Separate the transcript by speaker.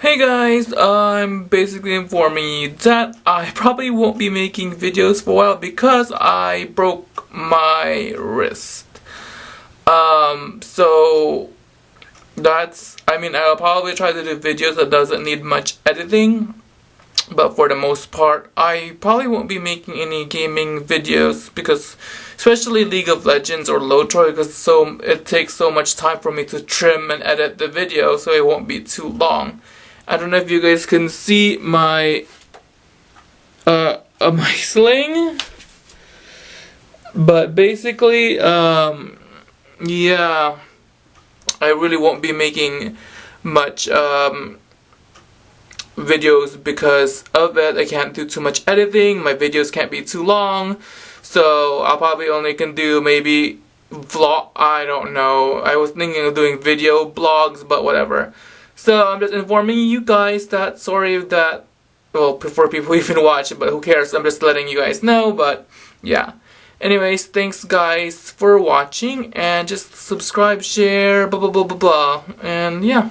Speaker 1: Hey guys, I'm basically informing you that I probably won't be making videos for a while because I broke my wrist. Um, so that's, I mean, I'll probably try to do videos that doesn't need much editing. But for the most part, I probably won't be making any gaming videos because, especially League of Legends or LOTRO, because so it takes so much time for me to trim and edit the video, so it won't be too long. I don't know if you guys can see my uh, uh my sling, but basically, um, yeah, I really won't be making much um, videos because of it. I can't do too much editing. My videos can't be too long, so I'll probably only can do maybe vlog. I don't know. I was thinking of doing video blogs, but whatever. So I'm just informing you guys that sorry that well before people even watch it, but who cares? I'm just letting you guys know. But yeah. Anyways, thanks guys for watching and just subscribe, share, blah blah blah blah blah, and yeah.